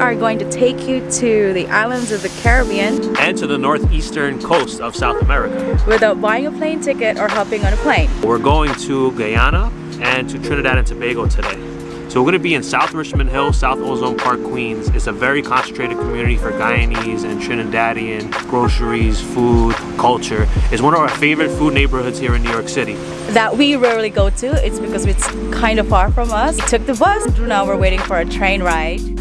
are going to take you to the islands of the Caribbean and to the northeastern coast of South America without buying a plane ticket or hopping on a plane. We're going to Guyana and to Trinidad and Tobago today. So we're going to be in South Richmond Hill, South Ozone Park, Queens. It's a very concentrated community for Guyanese and Trinidadian groceries, food, culture. It's one of our favorite food neighborhoods here in New York City. That we rarely go to. It's because it's kind of far from us. We took the bus. Now we're waiting for a train ride.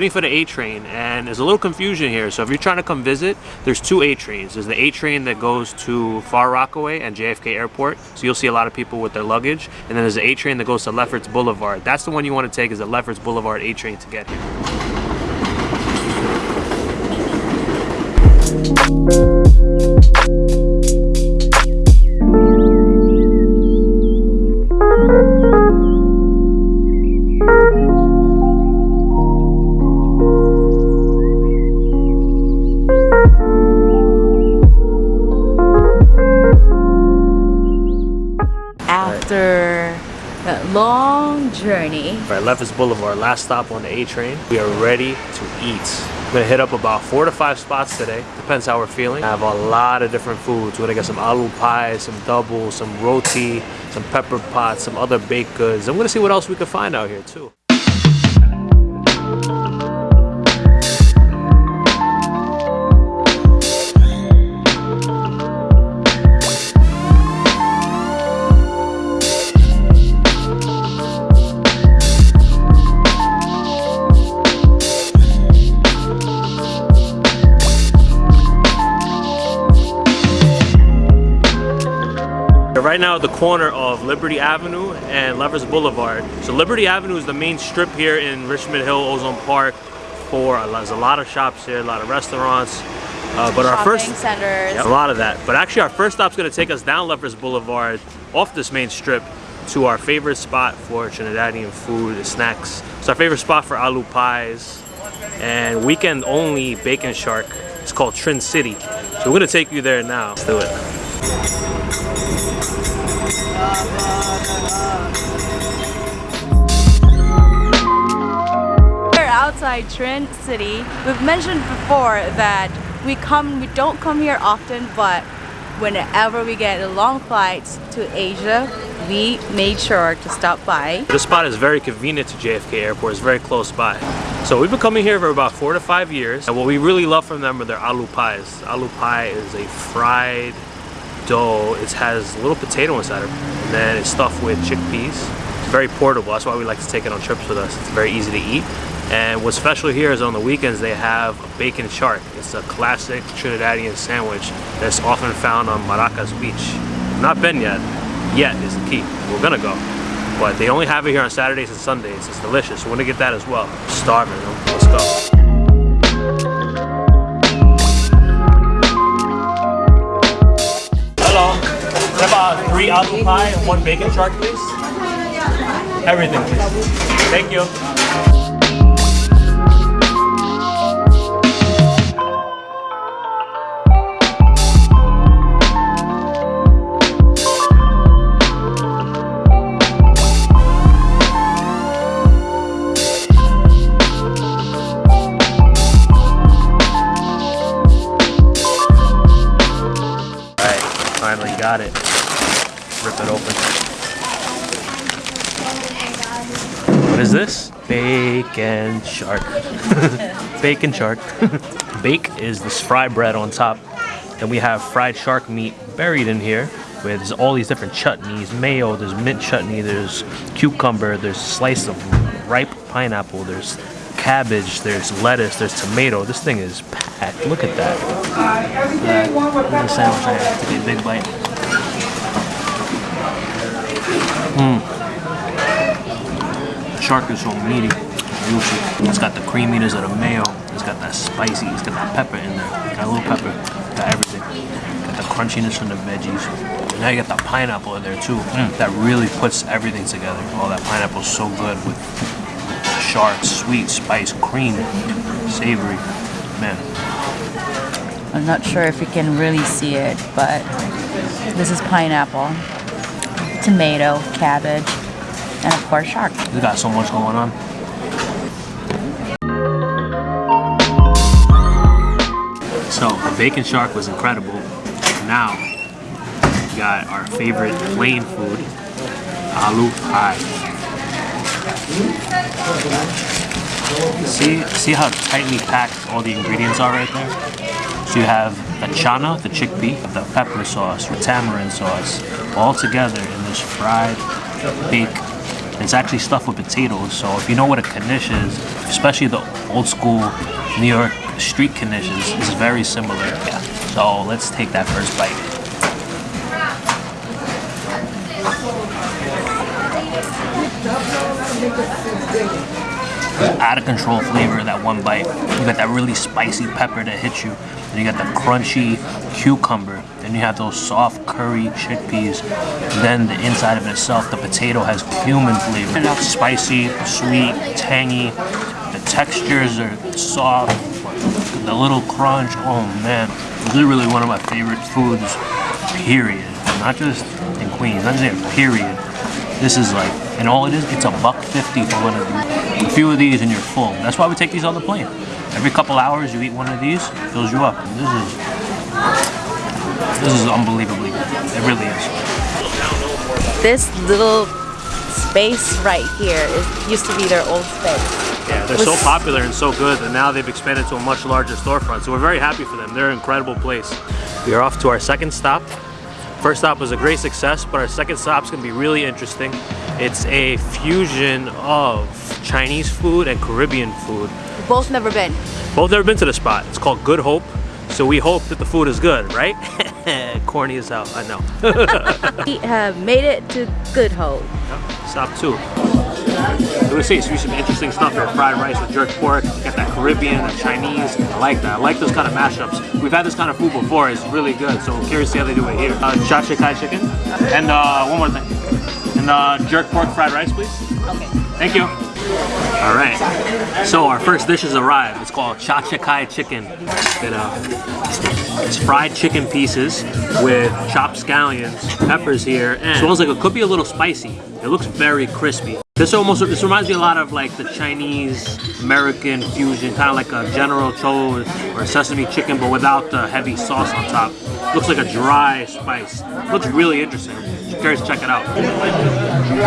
Waiting for the A train and there's a little confusion here. So if you're trying to come visit, there's two A trains. There's the A train that goes to Far Rockaway and JFK Airport. So you'll see a lot of people with their luggage. And then there's the A train that goes to Lefferts Boulevard. That's the one you want to take is the Lefferts Boulevard A train to get here. Long journey. Right, Lefferts Boulevard, last stop on the A train. We are ready to eat. I'm gonna hit up about four to five spots today. Depends how we're feeling. I have a lot of different foods. We're gonna get some aloo pie, some double, some roti, some pepper pots, some other baked goods. I'm gonna see what else we can find out here too. Right now at the corner of Liberty Avenue and Lefferts Boulevard. So Liberty Avenue is the main strip here in Richmond Hill, Ozone Park. For there's a lot of shops here, a lot of restaurants. Uh, but Shopping our first centers. Yeah, a lot of that. But actually, our first stop is going to take us down Lefferts Boulevard, off this main strip, to our favorite spot for Trinidadian food and snacks. It's our favorite spot for aloo pies and weekend only bake and shark. It's called Trinciti. So we're going to take you there now. Let's do it. Outside Trin City. We've mentioned before that we come, we don't come here often, but whenever we get a long flights to Asia, we made sure to stop by. This spot is very convenient to JFK Airport. It's very close by. So we've been coming here for about four to five years. And what we really love from them are their aloo pies. Aloo pie is a fried dough. It has a little potato inside of it. And then it's stuffed with chickpeas. It's very portable. That's why we like to take it on trips with us. It's very easy to eat. And what's special here is on the weekends they have a bake and shark. It's a classic Trinidadian sandwich that's often found on Maracas Beach. Not been yet. Yet is the key. We're gonna go. But they only have it here on Saturdays and Sundays. It's delicious. We're gonna get that as well. Starving. Let's go. Apple pie and one bake and shark, please? Everything, please. Thank you. Bake and shark. Bake and shark. Bake is this fry bread on top. Then we have fried shark meat buried in here with all these different chutneys, mayo, there's mint chutney, there's cucumber, there's slice of ripe pineapple, there's cabbage, there's lettuce, there's tomato. This thing is packed. Look at that. Uh, sandwich, I have to take a big bite. Mm. Shark is so meaty, juicy. It's got the creaminess of the mayo. It's got that spicy, it's got that pepper in there. Got a little pepper, got everything. Got the crunchiness from the veggies. Now you got the pineapple in there too. Mm. That really puts everything together. Oh, that pineapple's so good with sharp, sweet, spice, cream, savory. Man, I'm not sure if you can really see it, but this is pineapple, tomato, cabbage, and of course shark. we got so much going on. So the bake and shark was incredible. Now we got our favorite plane food, aloo pie. See, see how tightly packed all the ingredients are right there. So you have the chana, the chickpea, the pepper sauce, the tamarind sauce, all together in this fried bake. It's actually stuffed with potatoes. So if you know what a knish is, especially the old school New York street knishes, this is very similar. Yeah. So let's take that first bite. out of control flavor that one bite. You got that really spicy pepper that hits you. Then you got the crunchy cucumber. Then you have those soft curry chickpeas. Then the inside of itself, the potato has cumin flavor. Spicy, sweet, tangy. The textures are soft. The little crunch. Oh man. This is really one of my favorite foods, period. Not just in Queens, not just here, period. This is like, and all it is, it's a buck fifty for one of these. A few of these and you're full. That's why we take these on the plane. Every couple hours you eat one of these, fills you up. And this is, this is unbelievably good. It really is. This little space right here is used to be their old space. Yeah, they're so popular and so good that now they've expanded to a much larger storefront. So we're very happy for them. They're an incredible place. We are off to our second stop. First stop was a great success, but our second stop's gonna be really interesting. It's a fusion of Chinese food and Caribbean food. Both never been. Both never been to the spot. It's called Good Hope. So we hope that the food is good, right? Corny as hell, I know. We have made it to Good Hope. Stop two. I'm gonna say see some interesting stuff here. Fried rice with jerk pork. Got that Caribbean, that Chinese. I like that. I like those kind of mashups. We've had this kind of food before. It's really good. So I'm curious to see how they do it here. Uh, cha kai chicken. And uh, one more thing. And uh, jerk pork fried rice, please. Okay. Thank you. All right. So our first dish has arrived. It's called cha cha kai chicken. It, uh, it's fried chicken pieces with chopped scallions, peppers here, and smells like it could be a little spicy. It looks very crispy. This almost this reminds me a lot of like the Chinese American fusion, kind of like a General Tso or sesame chicken, but without the heavy sauce on top. Looks like a dry spice. Looks really interesting. Curious to check it out.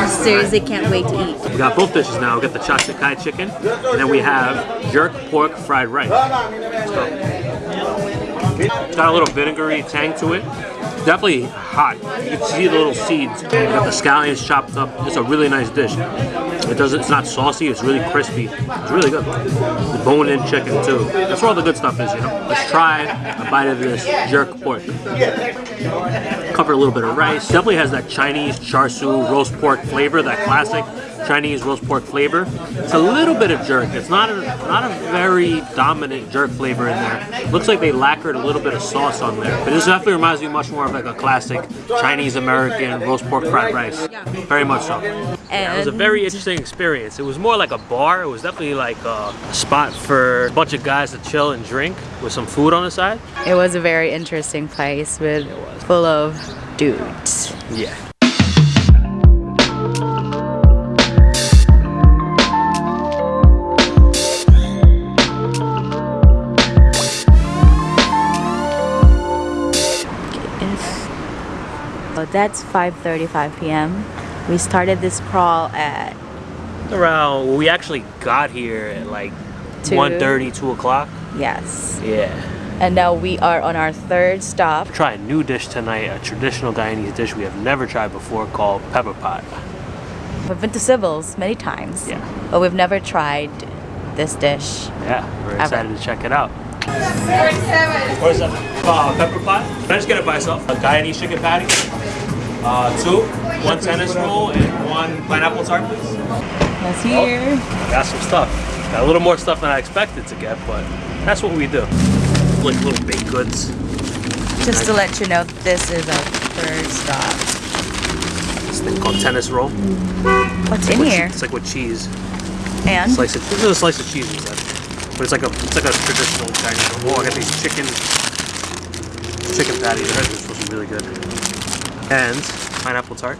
Seriously, can't wait to eat. We got both dishes now. We got the cha cha kai chicken, and then we have jerk pork fried rice. It's got a little vinegary tang to it. Definitely hot. You can see the little seeds. We got the scallions chopped up. It's a really nice dish. It doesn't. It's not saucy. It's really crispy. It's really good. The bone-in chicken too. That's where all the good stuff is. You know. Let's try a bite of this jerk pork. Cover a little bit of rice. Definitely has that Chinese char siu roast pork flavor. That classic Chinese roast pork flavor. It's a little bit of jerk. It's not a not a very dominant jerk flavor in there. Looks like they lacquered a little bit of sauce on there. But this definitely reminds me much more of like a classic Chinese American roast pork fried rice. Very much so. Yeah, it was a very interesting experience. It was more like a bar. It was definitely like a spot for a bunch of guys to chill and drink with some food on the side. It was a very interesting place with full of dudes. Yeah. That's 5.35 p.m. We started this crawl at Around, we actually got here at like Two. 1.30, 2 o'clock. yes. Yeah. And now we are on our third stop. Try a new dish tonight, a traditional Guyanese dish we have never tried before called pepper pot. We've been to Sybil's many times. Yeah. But we've never tried this dish. Yeah, we're Ever. excited to check it out. Where's that? Uh, pepper pot. Can I just get it by itself? A Guyanese chicken patty, uh, two, one tennis roll, and one pineapple tart, please. That's here. Got some stuff. Got a little more stuff than I expected to get, but that's what we do. Like little baked goods. Just to let you know, this is our third stop. This thing called tennis roll. What's in With- here? It's like with cheese. And Slice of, there's a slice of cheese inside. But it's like a it's like a traditional Chinese. Oh, I got these chicken chicken patties. They're supposed to be really good. And pineapple tart.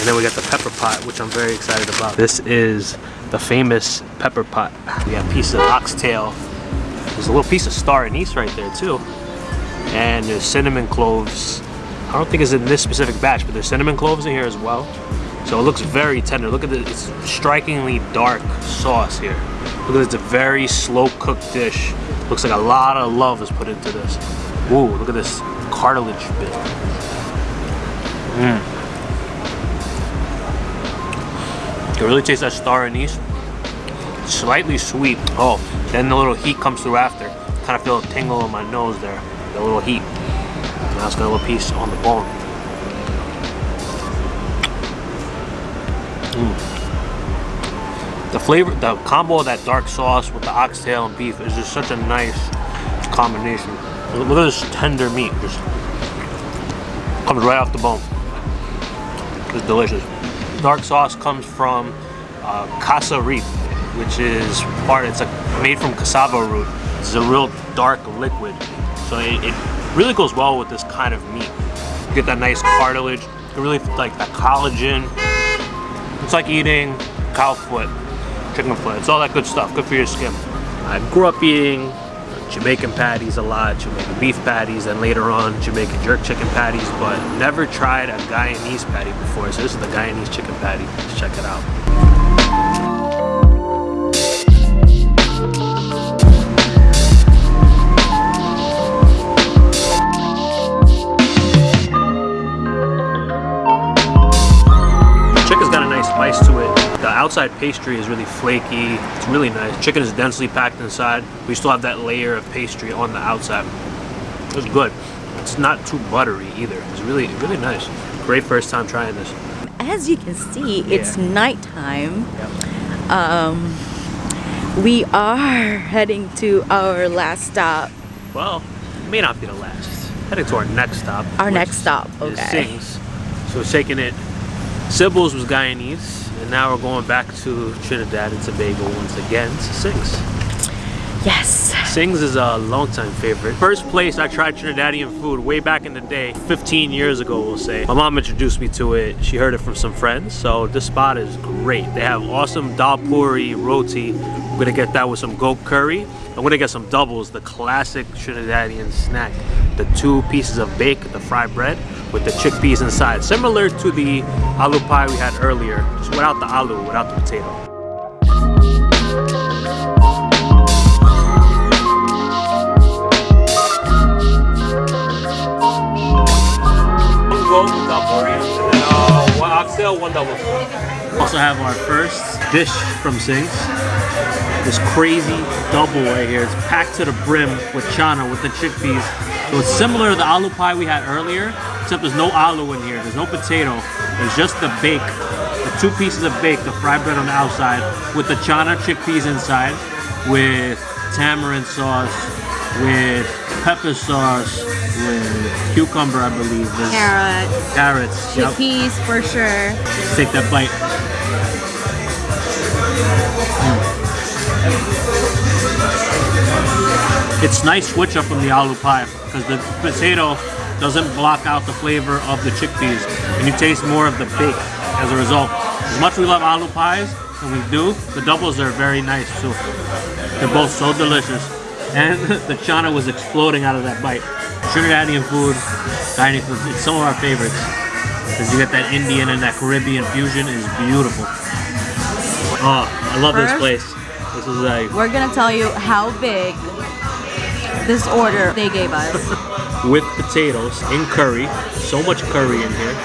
And then we got the pepper pot, which I'm very excited about. This is the famous pepper pot. We got a piece of oxtail. There's a little piece of star anise right there too. And there's cinnamon cloves. I don't think it's in this specific batch, but there's cinnamon cloves in here as well. So it looks very tender. Look at this, it's strikingly dark sauce here. Look at this, it's a very slow cooked dish. Looks like a lot of love is put into this. Ooh, look at this cartilage bit. Mmm. You really taste that star anise. Slightly sweet. Oh, then the little heat comes through after. Kind of feel a tingle in my nose there. The little heat. Now it's got a little piece on the bone. Mm. The flavor, the combo of that dark sauce with the oxtail and beef is just such a nice combination. Look at this tender meat, just comes right off the bone. It's delicious. Dark sauce comes from uh, cassareep, which is part. It's like made from cassava root. It's a real dark liquid, so it, it really goes well with this kind of meat. You get that nice cartilage. You really like that collagen. It's like eating cow foot, chicken foot. It's all that good stuff. Good for your skin. I grew up eating Jamaican patties a lot, Jamaican beef patties, and later on Jamaican jerk chicken patties, but never tried a Guyanese patty before. So this is the Guyanese chicken patty. Let's check it out. Outside pastry is really flaky. It's really nice. Chicken is densely packed inside. We still have that layer of pastry on the outside. It's good. It's not too buttery either. It's really, really nice. Great first time trying this. as you can see, it's Yeah. nighttime. Um, we are heading to our last stop. Well, it may not be the last. Heading to our next stop. Our next stop, okay. Singh's. So we're taking it. Sybil's was Guyanese, and now we're going back to Trinidad and Tobago once again to Singh's. Yes. Singh's is a longtime favorite. First place I tried Trinidadian food way back in the day, 15 years ago we'll say. My mom introduced me to it. She heard it from some friends, so this spot is great. They have awesome dal puri roti. I'm gonna get that with some goat curry. I'm gonna get some doubles, the classic Trinidadian snack. The two pieces of bake, the fried bread, with the chickpeas inside. Similar to the aloo pie we had earlier, just without the aloo, without the potato. One goat, dal puri, and then uh, one oxtail, one double. Also have our first dish from Singh's. This crazy double right here. It's packed to the brim with chana, with the chickpeas. So it's similar to the aloo pie we had earlier, except there's no aloo in here. There's no potato. There's just the bake, the two pieces of bake, the fried bread on the outside, with the chana chickpeas inside, with tamarind sauce, with pepper sauce, with cucumber, I believe. There's Carrots, carrots. Yep. chickpeas for sure. Take that bite. Mm. It's nice switch up from the aloo pie because the potato doesn't block out the flavor of the chickpeas and you taste more of the bake as a result. As much as we love aloo pies, and we do, the doubles are very nice too. They're both so delicious. And the chana was exploding out of that bite. Trinidadian food, Guyanese food, it's some of our favorites. Because you get that Indian and that Caribbean fusion is beautiful. Oh, I love this place. This is like We're gonna tell you how big this order they gave us. with potatoes in curry. So much curry in here.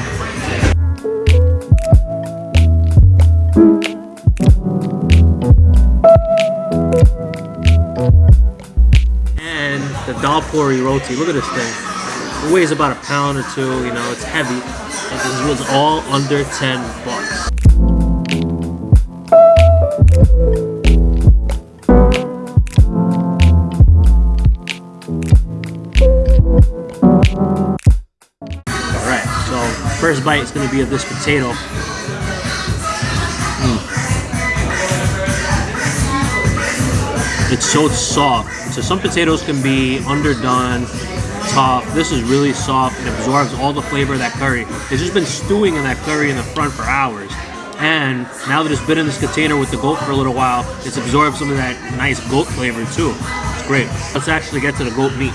And the dal puri roti. Look at this thing. It weighs about a pound or two. You know, it's heavy. And this was all under 10 bucks. First bite is going to be of this potato. Mm. It's so soft. So some potatoes can be underdone, tough. This is really soft. It absorbs all the flavor of that curry. It's just been stewing in that curry in the front for hours. And now that it's been in this container with the goat for a little while, it's absorbed some of that nice goat flavor too. It's great. Let's actually get to the goat meat.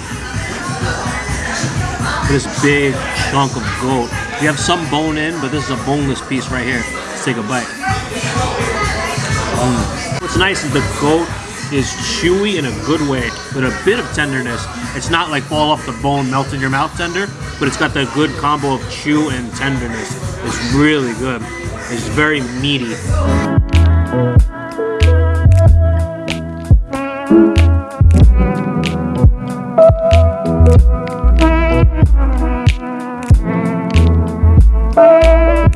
This big chunk of goat. You have some bone in, but this is a boneless piece right here. Let's take a bite. Mm. What's nice is the goat is chewy in a good way with a bit of tenderness. It's not like fall off the bone, melt in your mouth tender, but it's got that good combo of chew and tenderness. It's really good. It's very meaty.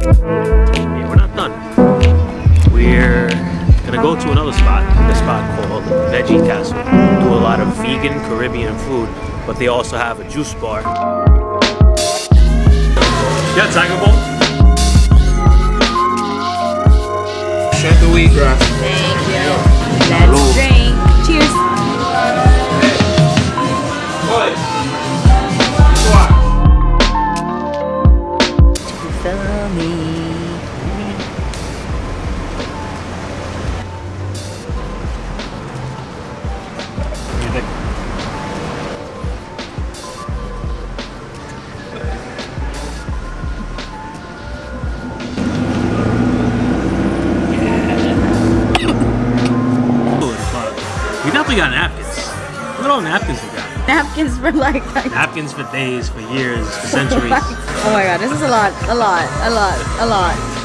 Yeah, we're not done. We're gonna go to another spot, a spot called Veggie Castle. Do a lot of vegan Caribbean food, but they also have a juice bar. Yeah, Tiger Bowl. Shut the wheatgrass. All napkins we got. Napkins for like, like Napkins for days, for years, for centuries. oh my god, this is a lot, a lot, a lot, a lot.